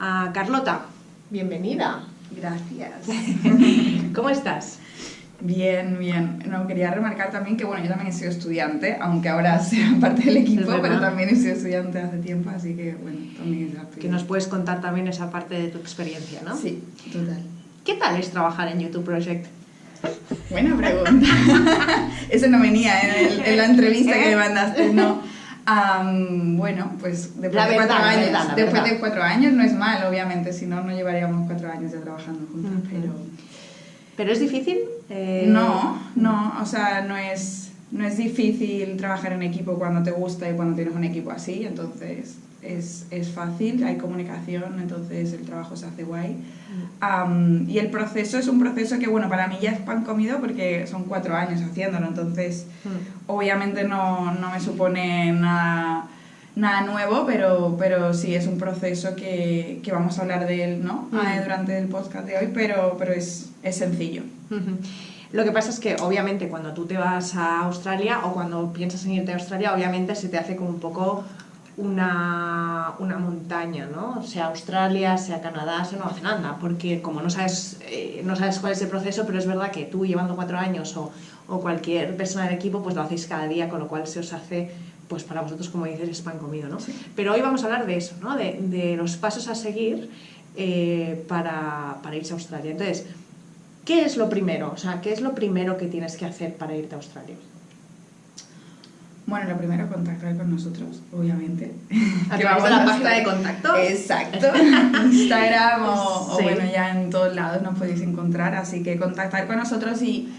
a Carlota. Bienvenida. Gracias. ¿Cómo estás? Bien, bien. No, quería remarcar también que, bueno, yo también he sido estudiante, aunque ahora sea parte del equipo, pero también he sido estudiante hace tiempo, así que, bueno, también es Que nos puedes contar también esa parte de tu experiencia, ¿no? Sí, total. ¿Qué tal es trabajar en YouTube Project? Buena pregunta. Eso no venía en, la entrevista que me mandaste, no. Bueno, pues después, de, cuatro años, después de cuatro años no es mal, obviamente, si no, no llevaríamos cuatro años ya trabajando juntos, pero... ¿Pero es difícil? Eh, no, no, o sea, no es, no es difícil trabajar en equipo cuando te gusta y cuando tienes un equipo así, entonces es, es fácil, hay comunicación, entonces el trabajo se hace guay. y el proceso es un proceso que, bueno, para mí ya es pan comido porque son cuatro años haciéndolo, entonces mm. obviamente no, no, me supone nada, nada nuevo, pero, pero sí es un proceso que, que vamos a hablar de él ¿no? Mm. Ah, durante el podcast de hoy, pero, pero es, es sencillo. Lo que pasa es que obviamente cuando tú te vas a Australia o cuando piensas en irte a Australia, obviamente se te hace como un poco una, una, montaña, ¿no? Sea Australia, sea Canadá, sea Nueva Zelanda, porque como no sabes, eh, no sabes cuál es el proceso, pero es verdad que tú llevando cuatro años o, o, cualquier persona del equipo, pues lo hacéis cada día, con lo cual se os hace, pues para vosotros, como dices, es pan comido, ¿no? Pero hoy vamos a hablar de eso, ¿no? De, de los pasos a seguir eh, para, para irse a Australia. Entonces, ¿qué es lo primero? O sea, ¿qué es lo primero que tienes que hacer para irte a Australia? Bueno, lo primero, contactar con nosotros, obviamente. A través de la página de contacto. Exacto. Instagram o, bueno, ya en todos lados nos podéis encontrar. Así que contactar con nosotros y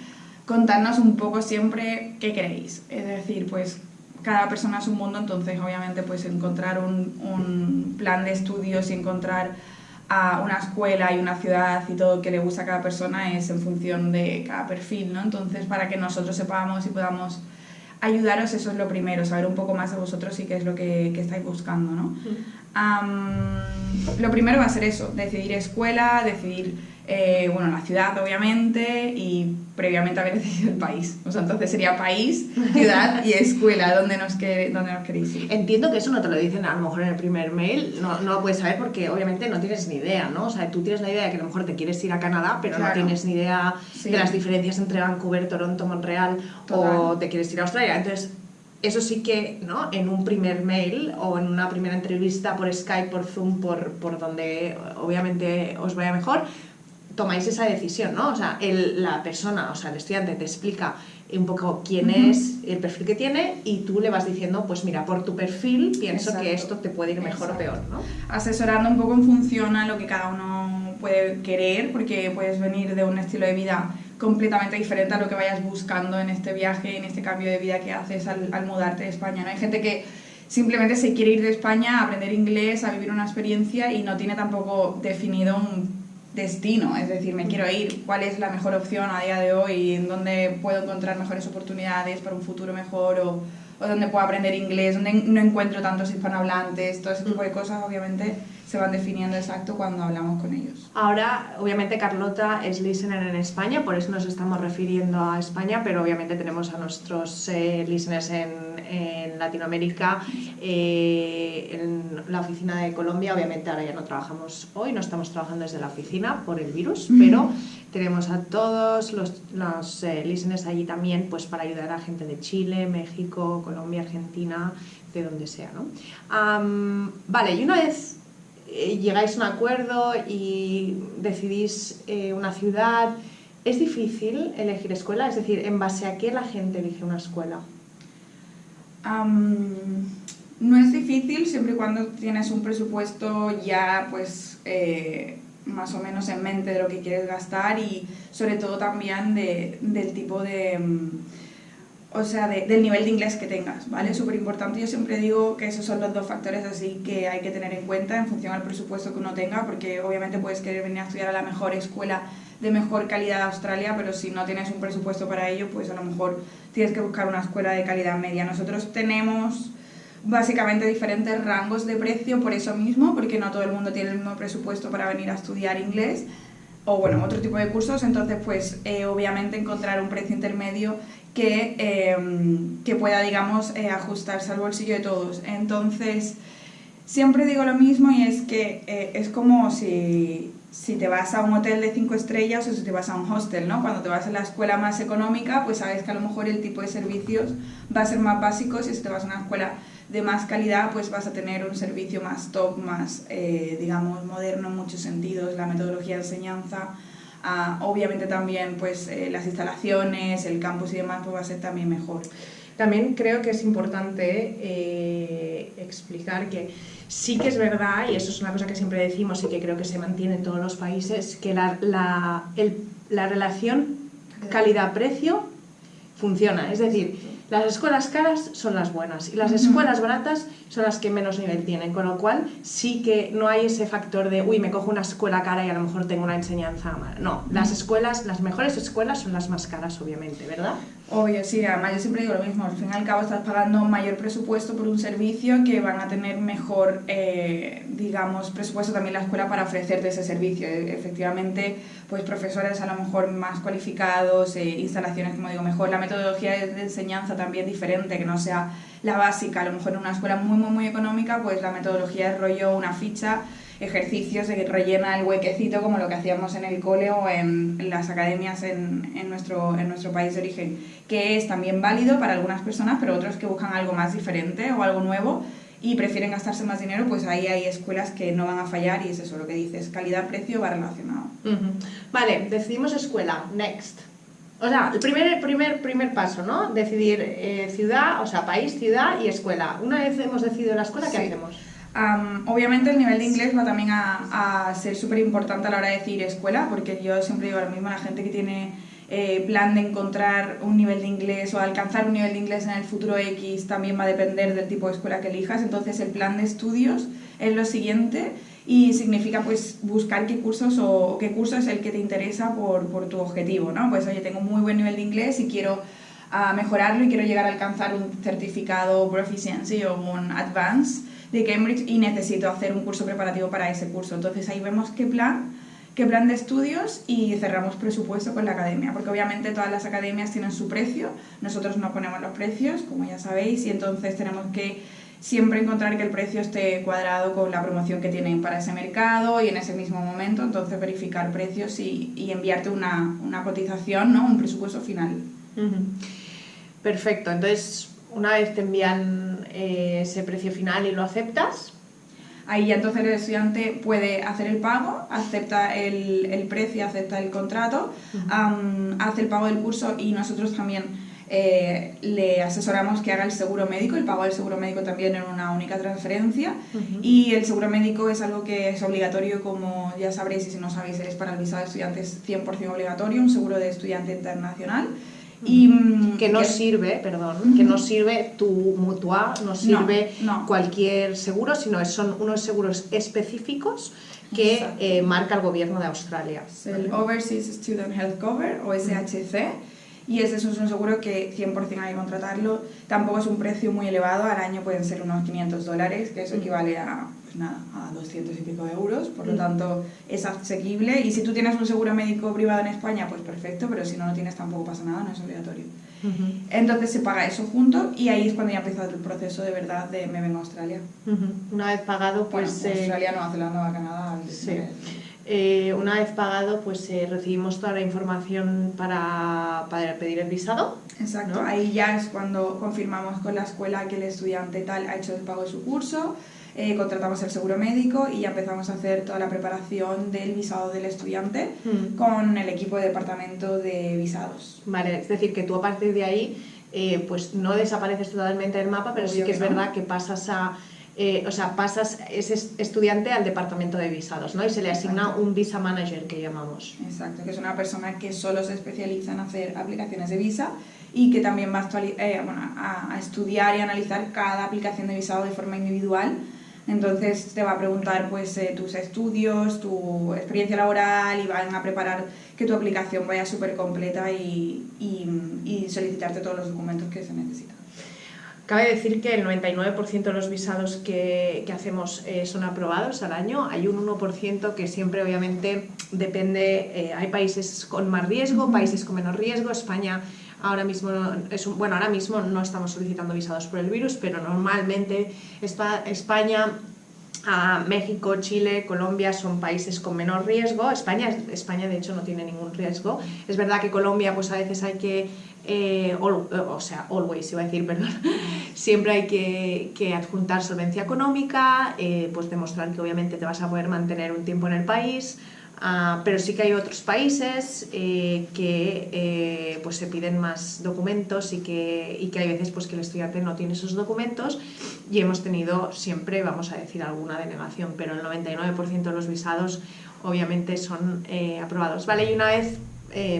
contarnos un poco siempre qué queréis. Es decir, pues cada persona es un mundo, entonces obviamente pues encontrar un, un plan de estudios y encontrar a una escuela y una ciudad y todo que le gusta a cada persona es en función de cada perfil, ¿no? Entonces para que nosotros sepamos y podamos ayudaros, eso es lo primero, saber un poco más de vosotros y qué es lo que, que estáis buscando, ¿no? lo primero va a ser eso, decidir escuela, decidir eh, bueno, la ciudad obviamente y previamente haber decidido el país. O sea, entonces sería país, ciudad y escuela, donde nos, que, donde nos queréis ir. Entiendo que eso no te lo dicen a lo mejor en el primer mail, no, no, lo puedes saber porque obviamente no tienes ni idea, ¿no? O sea, tú tienes la idea de que a lo mejor te quieres ir a Canadá, pero no tienes ni idea de las diferencias entre Vancouver, Toronto, Montreal o te quieres ir a Australia. Entonces, eso sí que, ¿no? En un primer mail o en una primera entrevista por Skype, por Zoom, por, por donde obviamente os vaya mejor, tomáis esa decisión, ¿no? O sea, el, la persona, o sea, el estudiante te explica un poco quién es, el perfil que tiene y tú le vas diciendo, pues mira, por tu perfil pienso que esto te puede ir mejor o peor, ¿no? Asesorando un poco en función a lo que cada uno puede querer, porque puedes venir de un estilo de vida completamente diferente a lo que vayas buscando en este viaje, en este cambio de vida que haces al, al mudarte de España, ¿no? Hay gente que simplemente se quiere ir de España a aprender inglés, a vivir una experiencia y no tiene tampoco definido un destino, es decir, me quiero ir, cuál es la mejor opción a día de hoy, en dónde puedo encontrar mejores oportunidades para un futuro mejor o, o dónde puedo aprender inglés, dónde no encuentro tantos hispanohablantes, todo ese tipo de cosas obviamente se van definiendo exacto cuando hablamos con ellos. Ahora, obviamente Carlota es listener en España, por eso nos estamos refiriendo a España, pero obviamente tenemos a nuestros eh, listeners en, en Latinoamérica, eh, en la oficina de Colombia, obviamente ahora ya no trabajamos hoy, no estamos trabajando desde la oficina por el virus, pero tenemos a todos los, los eh, listeners allí también pues para ayudar a gente de Chile, México, Colombia, Argentina, de donde sea. ¿no? vale, y una vez llegáis a un acuerdo y decidís eh, una ciudad, ¿es difícil elegir escuela? Es decir, ¿en base a qué la gente elige una escuela? no es difícil siempre y cuando tienes un presupuesto ya pues eh, más o menos en mente de lo que quieres gastar y sobre todo también de, del tipo de... Mm, o sea, del nivel de inglés que tengas, ¿vale? Súper importante. Yo siempre digo que esos son los dos factores así que hay que tener en cuenta en función al presupuesto que uno tenga, porque obviamente puedes querer venir a estudiar a la mejor escuela de mejor calidad de Australia, pero si no tienes un presupuesto para ello, pues a lo mejor tienes que buscar una escuela de calidad media. Nosotros tenemos básicamente diferentes rangos de precio por eso mismo, porque no todo el mundo tiene el mismo presupuesto para venir a estudiar inglés o bueno, otro tipo de cursos, entonces pues eh, obviamente encontrar un precio intermedio que, em, que pueda, digamos, eh, ajustarse al bolsillo de todos. Entonces, Siempre digo lo mismo y es que eh, es como si, si te vas a un hotel de cinco estrellas o si te vas a un hostel, ¿no? Cuando te vas a la escuela más económica, pues sabes que a lo mejor el tipo de servicios va a ser más básico si te vas a una escuela de más calidad, pues vas a tener un servicio más top, más, eh, digamos, moderno en muchos sentidos, la metodología de enseñanza, ah, obviamente también pues eh, las instalaciones, el campus y demás, pues va a ser también mejor. También creo que es importante eh, explicar que sí que es verdad, y eso es una cosa que siempre decimos y que creo que se mantiene en todos los países, que la, la, la relación calidad-precio funciona. Es decir, las escuelas caras son las buenas y las escuelas baratas son las que menos nivel tienen, con lo cual sí que no hay ese factor de, uy, me cojo una escuela cara y a lo mejor tengo una enseñanza mala. No, las escuelas, las mejores escuelas son las más caras, obviamente, ¿verdad? Obvio, sí, además yo siempre digo lo mismo, al fin y al cabo estás pagando mayor presupuesto por un servicio que van a tener mejor, eh, digamos, presupuesto también la escuela para ofrecerte ese servicio. E, efectivamente, pues profesores a lo mejor más cualificados, eh, instalaciones, como digo, mejor, la metodología de, enseñanza también diferente, que no sea la básica, a lo mejor en una escuela muy, muy, muy económica, pues la metodología es rollo una ficha ejercicios de que rellena el huequecito como lo que hacíamos en el cole o en, las academias en, en, nuestro, en nuestro país de origen, que es también válido para algunas personas, pero otros que buscan algo más diferente o algo nuevo y prefieren gastarse más dinero, pues ahí hay escuelas que no van a fallar y es eso lo que dices, calidad-precio va relacionado. Vale, decidimos escuela, next. O sea, el primer, primer, primer paso, ¿no? Decidir eh, ciudad, o sea, país, ciudad y escuela. Una vez hemos decidido la escuela, ¿qué hacemos? obviamente el nivel de inglés va también a, a ser súper importante a la hora de decir escuela, porque yo siempre digo lo mismo a la gente que tiene eh, plan de encontrar un nivel de inglés o alcanzar un nivel de inglés en el futuro X también va a depender del tipo de escuela que elijas. Entonces el plan de estudios es lo siguiente y significa pues buscar qué cursos o qué curso es el que te interesa por, por tu objetivo, ¿no? Pues oye, tengo muy buen nivel de inglés y quiero ah, mejorarlo y quiero llegar a alcanzar un certificado Proficiency o un Advance de Cambridge y necesito hacer un curso preparativo para ese curso. Entonces ahí vemos qué plan, qué plan de estudios y cerramos presupuesto con la academia, porque obviamente todas las academias tienen su precio, nosotros no ponemos los precios, como ya sabéis, y entonces tenemos que siempre encontrar que el precio esté cuadrado con la promoción que tienen para ese mercado y en ese mismo momento, entonces verificar precios y, y enviarte una, una, cotización, ¿no? un presupuesto final. Perfecto, entonces una vez te envían eh, ese precio final y lo aceptas, ahí ya entonces el estudiante puede hacer el pago, acepta el, el precio, acepta el contrato, hace el pago del curso y nosotros también eh, le asesoramos que haga el seguro médico, el pago del seguro médico también en una única transferencia. Y el seguro médico es algo que es obligatorio, como ya sabréis y si no sabéis, es para el visado de estudiantes 100% obligatorio, un seguro de estudiante internacional. Y, mm, que no sirve, perdón, que no sirve tu mutua, no sirve cualquier seguro, sino son unos seguros específicos que eh, marca el gobierno de Australia. El Overseas Student Health Cover o SHC y ese es un seguro que 100% hay que contratarlo. Tampoco es un precio muy elevado, al año pueden ser unos 500 dólares, que eso equivale a, pues nada, a 200 y pico de euros, por lo tanto es asequible. Y si tú tienes un seguro médico privado en España, pues perfecto, pero si no lo tienes tampoco pasa nada, no es obligatorio. Entonces se paga eso junto y ahí es cuando ya empieza el proceso de verdad de me vengo a Australia. Una vez pagado, pues... Bueno, Australia, Nueva Zelanda, Canadá... Sí. Eh, una vez pagado, pues eh, recibimos toda la información para, para pedir el visado. Exacto, ahí ya es cuando confirmamos con la escuela que el estudiante tal ha hecho el pago de su curso, eh, contratamos el seguro médico y ya empezamos a hacer toda la preparación del visado del estudiante mm. con el equipo de departamento de visados. Vale, es decir, que tú a partir de ahí pues no desapareces totalmente del mapa, pero sí que es verdad que pasas a eh, o sea, pasas ese estudiante al departamento de visados, ¿no? Y se le asigna un visa manager que llamamos. Exacto, que es una persona que solo se especializa en hacer aplicaciones de visa y que también va a, eh, a, estudiar y analizar cada aplicación de visado de forma individual. Entonces te va a preguntar pues, eh, tus estudios, tu experiencia laboral y van a preparar que tu aplicación vaya súper completa y, y solicitarte todos los documentos que se necesitan. Cabe decir que el 99% de los visados que, que hacemos eh, son aprobados al año. Hay un 1% que siempre obviamente depende, eh, hay países con más riesgo, países con menos riesgo. España ahora mismo, es bueno, ahora mismo no estamos solicitando visados por el virus, pero normalmente España a México, Chile, Colombia son países con menor riesgo. España, España de hecho no tiene ningún riesgo. Es verdad que Colombia pues a veces hay que, eh, o sea, always iba a decir, perdón, siempre hay que, adjuntar solvencia económica, eh, pues demostrar que obviamente te vas a poder mantener un tiempo en el país. Ah, pero sí que hay otros países eh, que eh, pues se piden más documentos y que, y que hay veces pues, que el estudiante no tiene esos documentos y hemos tenido siempre, vamos a decir, alguna denegación, pero el 99% de los visados obviamente son eh, aprobados. Vale, y una vez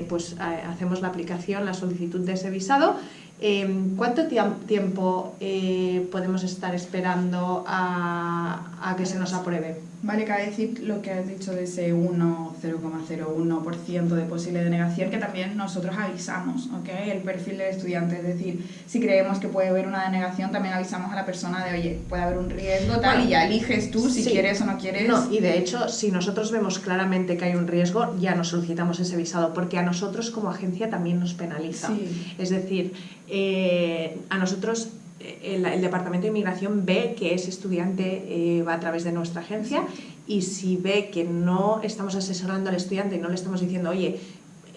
pues, hacemos la aplicación, la solicitud de ese visado, Em, ¿Cuánto tiempo eh, podemos estar esperando a, que se nos apruebe? Vale, cabe decir lo que has dicho de ese 1,01% de posible denegación, que también nosotros avisamos, ¿ok? El perfil del estudiante, es decir, si creemos que puede haber una denegación, también avisamos a la persona de, oye, puede haber un riesgo, tal, y ya eliges tú si quieres o no quieres. No, y de hecho, si nosotros vemos claramente que hay un riesgo, ya nos solicitamos ese visado, porque a nosotros como agencia también nos penaliza. Es decir, eh, a nosotros eh, el, Departamento de Inmigración ve que ese estudiante eh, va a través de nuestra agencia y si ve que no estamos asesorando al estudiante y no le estamos diciendo, oye,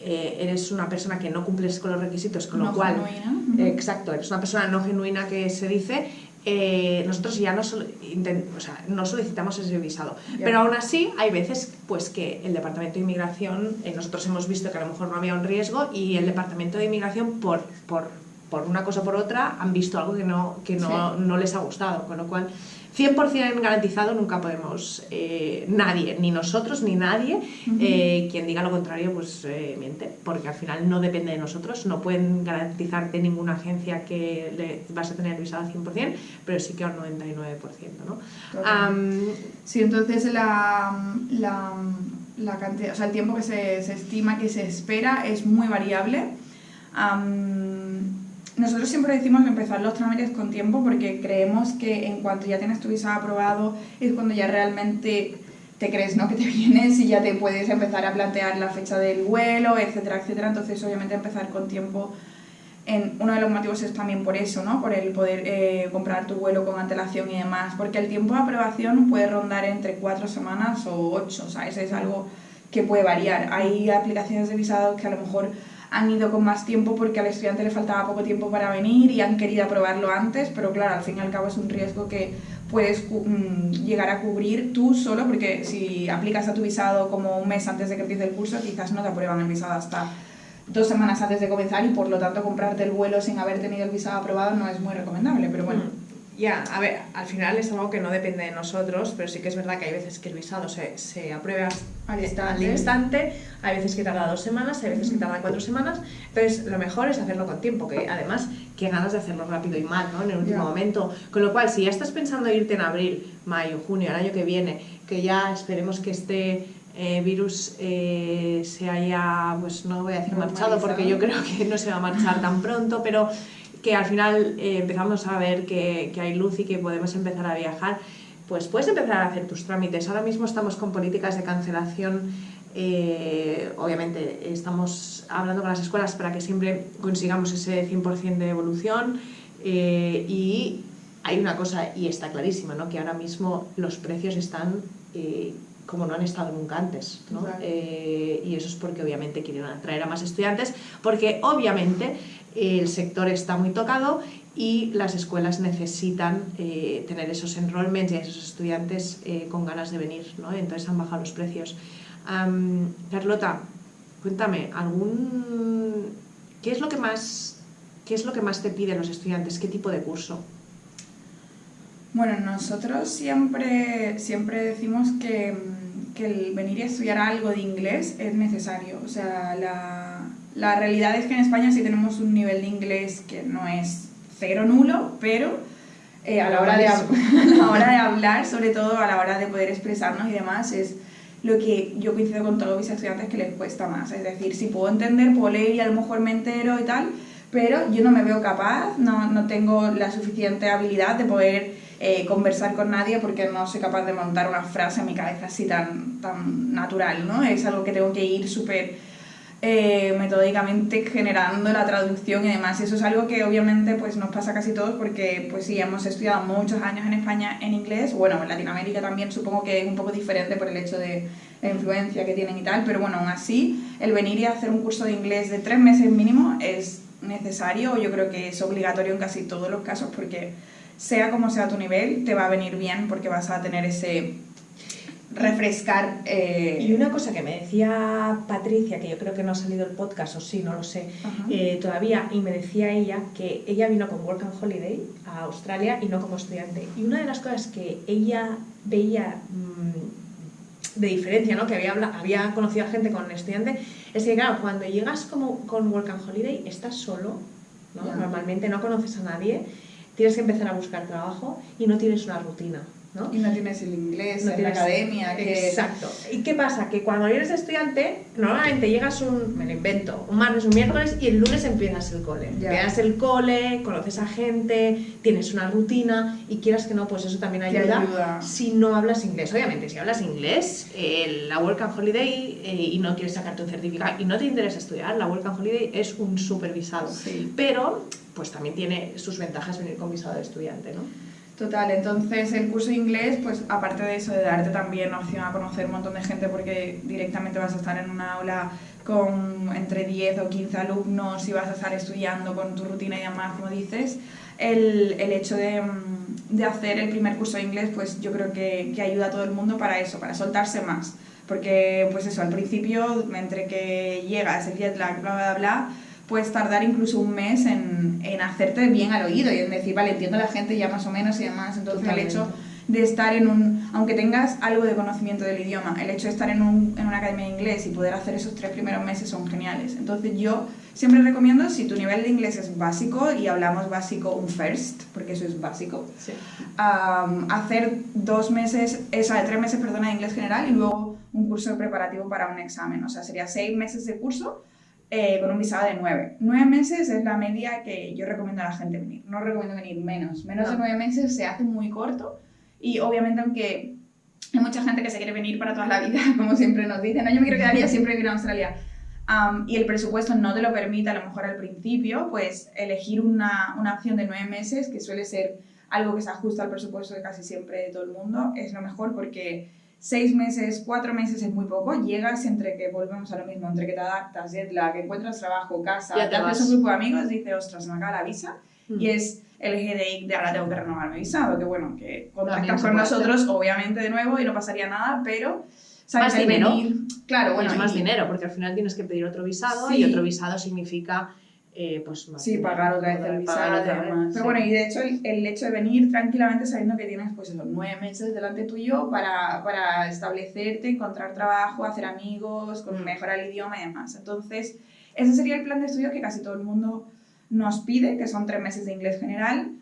eres una persona que no cumples con los requisitos, con lo cual... exacto, eres una persona no genuina que se dice, nosotros ya no, no, solicitamos ese visado. Pero aún así hay veces pues, que el Departamento de Inmigración, nosotros hemos visto que a lo mejor no había un riesgo y el Departamento de Inmigración por, por por una cosa o por otra, han visto algo que no, que no, no les ha gustado, con lo cual 100% garantizado nunca podemos, eh, nadie, ni nosotros ni nadie, eh, quien diga lo contrario pues eh, miente, porque al final no depende de nosotros, no pueden garantizarte ninguna agencia que le vas a tener visado al 100%, pero sí que al 99%. ¿no? sí, entonces la, la, la, cantidad, o sea, el tiempo que se, se, estima que se espera es muy variable. Nosotros siempre decimos empezar los trámites con tiempo porque creemos que en cuanto ya tienes tu visa aprobado es cuando ya realmente te crees ¿no? que te vienes y ya te puedes empezar a plantear la fecha del vuelo, etcétera, etcétera. Entonces, obviamente, empezar con tiempo. En, uno de los motivos es también por eso, ¿no? Por el poder eh, comprar tu vuelo con antelación y demás. Porque el tiempo de aprobación puede rondar entre cuatro semanas o ocho, o sea, eso es algo que puede variar. Hay aplicaciones de visados que a lo mejor han ido con más tiempo porque al estudiante le faltaba poco tiempo para venir y han querido aprobarlo antes, pero claro, al fin y al cabo es un riesgo que puedes mm, llegar a cubrir tú solo, porque si aplicas a tu visado como un mes antes de que empiece el curso, quizás no te aprueban el visado hasta dos semanas antes de comenzar y por lo tanto comprarte el vuelo sin haber tenido el visado aprobado no es muy recomendable, pero bueno. Ya, a ver, al final es algo que no depende de nosotros, pero sí que es verdad que hay veces que el visado se, se aprueba al instante. hay veces que tarda dos semanas, hay veces que tarda cuatro semanas, entonces lo mejor es hacerlo con tiempo, que además, qué ganas de hacerlo rápido y mal, ¿no? En el último momento. Con lo cual, si ya estás pensando irte en abril, mayo, junio, el año que viene, que ya esperemos que este eh, virus eh, se haya, pues no voy a decir marchado, porque yo creo que no se va a marchar tan pronto, pero que al final eh, empezamos a ver que, hay luz y que podemos empezar a viajar, pues puedes empezar a hacer tus trámites. Ahora mismo estamos con políticas de cancelación, eh, obviamente estamos hablando con las escuelas para que siempre consigamos ese 100% de evolución eh, y hay una cosa, y está clarísima, ¿no? que ahora mismo los precios están como no han estado nunca antes. ¿no? y eso es porque obviamente quieren atraer a más estudiantes, porque obviamente el sector está muy tocado y las escuelas necesitan eh, tener esos enrollments y esos estudiantes eh, con ganas de venir, ¿no? entonces han bajado los precios. Carlota, cuéntame, ¿algún... ¿qué, es lo que más, ¿qué es lo que más te piden los estudiantes? ¿Qué tipo de curso? Bueno, nosotros siempre, siempre decimos que, que el venir a estudiar algo de inglés es necesario, o sea, la la realidad es que en España sí tenemos un nivel de inglés que no es cero nulo, pero eh, a, la hora de, a hora de hablar, sobre todo a la hora de poder expresarnos y demás, es lo que yo coincido con todos mis estudiantes que les cuesta más. Es decir, si puedo entender, puedo leer y a lo mejor me entero y tal, pero yo no me veo capaz, no, no tengo la suficiente habilidad de poder eh, conversar con nadie porque no soy capaz de montar una frase en mi cabeza así tan, tan natural, ¿no? Es algo que tengo que ir súper eh, metódicamente generando la traducción y demás. Eso es algo que obviamente pues, nos pasa casi todos porque pues sí, hemos estudiado muchos años en España en inglés, bueno, en Latinoamérica también supongo que es un poco diferente por el hecho de la influencia que tienen y tal, pero bueno, aún así, el venir y hacer un curso de inglés de tres meses mínimo es necesario, yo creo que es obligatorio en casi todos los casos porque sea como sea tu nivel, te va a venir bien porque vas a tener ese refrescar. Eh, y una cosa que me decía Patricia, que yo creo que no ha salido el podcast, o sí, no lo sé, eh, todavía, y me decía ella que ella vino con Work and Holiday a Australia y no como estudiante. Y una de las cosas que ella veía mm, de diferencia, ¿no? que había, había conocido a gente con estudiante, es que, claro, cuando llegas como con Work and Holiday, estás solo, ¿no? normalmente no conoces a nadie, tienes que empezar a buscar trabajo y no tienes una rutina. Y no tienes el inglés en la academia. Exacto. ¿Y qué pasa? Que cuando eres estudiante, normalmente llegas un, me lo invento, un martes, un miércoles y el lunes empiezas el cole. Empiezas el cole, conoces a gente, tienes una rutina y quieras que no, pues eso también ayuda, si no hablas inglés. Obviamente, si hablas inglés, eh, la Work and Holiday eh, y no quieres sacarte un certificado y no te interesa estudiar, la Work and Holiday es un supervisado. Pero, pues también tiene sus ventajas venir con visado de estudiante, ¿no? Total, entonces el curso de inglés, pues aparte de eso, de darte también opción a conocer un montón de gente porque directamente vas a estar en una aula con entre 10 o 15 alumnos y vas a estar estudiando con tu rutina y demás, como dices, el, el hecho de, mm, de, hacer el primer curso de inglés, pues yo creo que, que ayuda a todo el mundo para eso, para soltarse más. Porque, pues eso, al principio, entre que llegas, el jet lag, bla, bla, bla, puedes tardar incluso un mes en, en, hacerte bien al oído y en decir, vale, entiendo a la gente ya más o menos y demás. Entonces el hecho de estar en un, aunque tengas algo de conocimiento del idioma, el hecho de estar en, un, en una academia de inglés y poder hacer esos tres primeros meses son geniales. Entonces yo siempre recomiendo, si tu nivel de inglés es básico, y hablamos básico un first, porque eso es básico, hacer dos meses, esa de tres meses, perdona, de inglés general y luego un curso preparativo para un examen. O sea, sería seis meses de curso eh, con un visado de nueve. Nueve meses es la media que yo recomiendo a la gente venir. No recomiendo venir menos. Menos de nueve meses se hace muy corto y obviamente aunque hay mucha gente que se quiere venir para toda la vida, como siempre nos dicen, no, yo me quiero quedar ya siempre vivir en Australia. y el presupuesto no te lo permite a lo mejor al principio, pues elegir una, una opción de nueve meses, que suele ser algo que se ajusta al presupuesto de casi siempre de todo el mundo, es lo mejor porque seis meses, cuatro meses es muy poco, llegas entre que volvemos a lo mismo, entre que te adaptas, que encuentras trabajo, casa, te haces un grupo de amigos, dices, ostras, me acaba la visa, mm. y es el headache de ahora tengo que renovar mi visado, que bueno, que contactas con nosotros, obviamente de nuevo, y no pasaría nada, pero... ¿sabes? Más dinero. Claro, bueno. Es más dinero, porque al final tienes que pedir otro visado, y otro visado significa eh, pues Sí, pagar otra vez el visado Pero bueno, y de hecho el, hecho de venir tranquilamente sabiendo que tienes pues esos nueve meses delante tuyo para, para establecerte, encontrar trabajo, hacer amigos, con, mm. mejorar el idioma y demás. Entonces, ese sería el plan de estudio que casi todo el mundo nos pide, que son tres meses de inglés general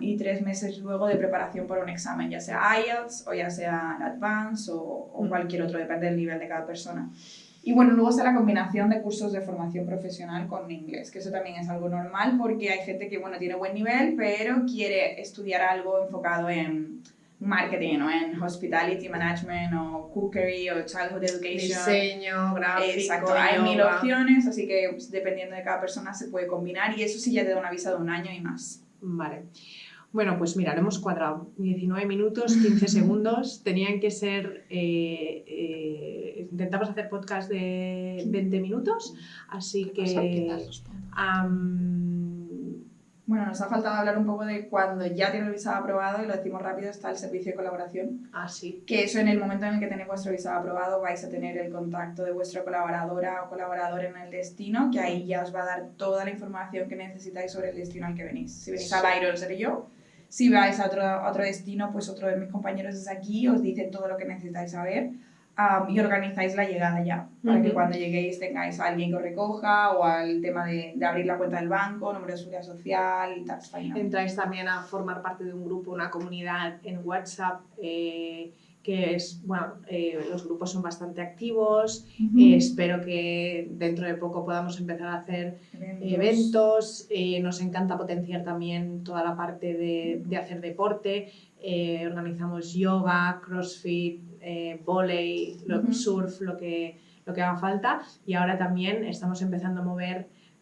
y tres meses luego de preparación por un examen, ya sea IELTS o ya sea Advanced o, o mm. cualquier otro, depende del nivel de cada persona. Y bueno, luego está la combinación de cursos de formación profesional con inglés, que eso también es algo normal porque hay gente que, bueno, tiene buen nivel, pero quiere estudiar algo enfocado en marketing o en hospitality management o cookery o childhood education. Diseño, gráfico, Exacto, hay mil opciones, así que pues, dependiendo de cada persona se puede combinar y eso sí ya te da una visa de un año y más. Vale. Bueno, pues mira, lo hemos cuadrado. 19 minutos, 15 segundos. Tenían que ser... Eh, eh, intentamos hacer podcast de 20 minutos, así que... bueno, nos ha faltado hablar un poco de cuando ya tiene el visado aprobado, y lo decimos rápido, está el servicio de colaboración. Ah, sí. Que eso en el momento en el que tenéis vuestro visado aprobado vais a tener el contacto de vuestra colaboradora o colaborador en el destino, que ahí ya os va a dar toda la información que necesitáis sobre el destino al que venís. Si venís a Byron, seré yo si vais a otro, otro destino, pues otro de mis compañeros es aquí, os dice todo lo que necesitáis saber y organizáis la llegada ya, para que cuando lleguéis tengáis a alguien que os recoja o al tema de, de abrir la cuenta del banco, número de seguridad social, tax Entráis también a formar parte de un grupo, una comunidad en WhatsApp. Eh, que es, bueno, eh, los grupos son bastante activos, eh, espero que dentro de poco podamos empezar a hacer eventos, eh, nos encanta potenciar también toda la parte de, de hacer deporte, organizamos yoga, crossfit, eh, volei, surf, lo que, lo que haga falta. Y ahora también estamos empezando a mover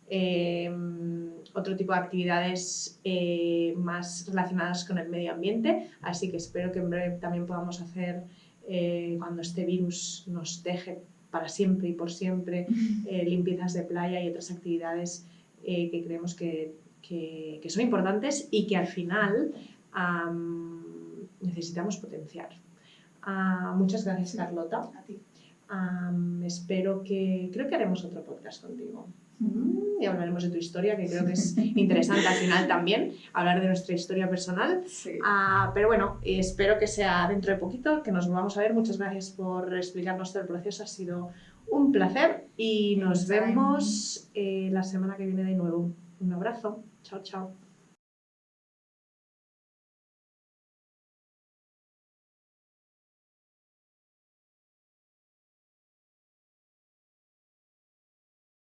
eh, otro tipo de actividades eh, más relacionadas con el medio ambiente. Así que espero que en breve también podamos hacer, eh, cuando este virus nos deje para siempre y por siempre, eh, limpiezas de playa y otras actividades que creemos que, que- que son importantes y que al final am, necesitamos potenciar. Ah, muchas gracias, Carlota. A ti. Am, espero que. Creo que haremos otro podcast contigo. Mm, Y hablaremos de tu historia, que creo que es interesante al final también, hablar de nuestra historia personal. Sí. Ah, pero bueno, espero que sea dentro de poquito, que nos volvamos a ver. Muchas gracias por explicarnos todo el proceso, ha sido un placer y nos vemos eh, la semana que viene de nuevo. Un abrazo, chao, chao.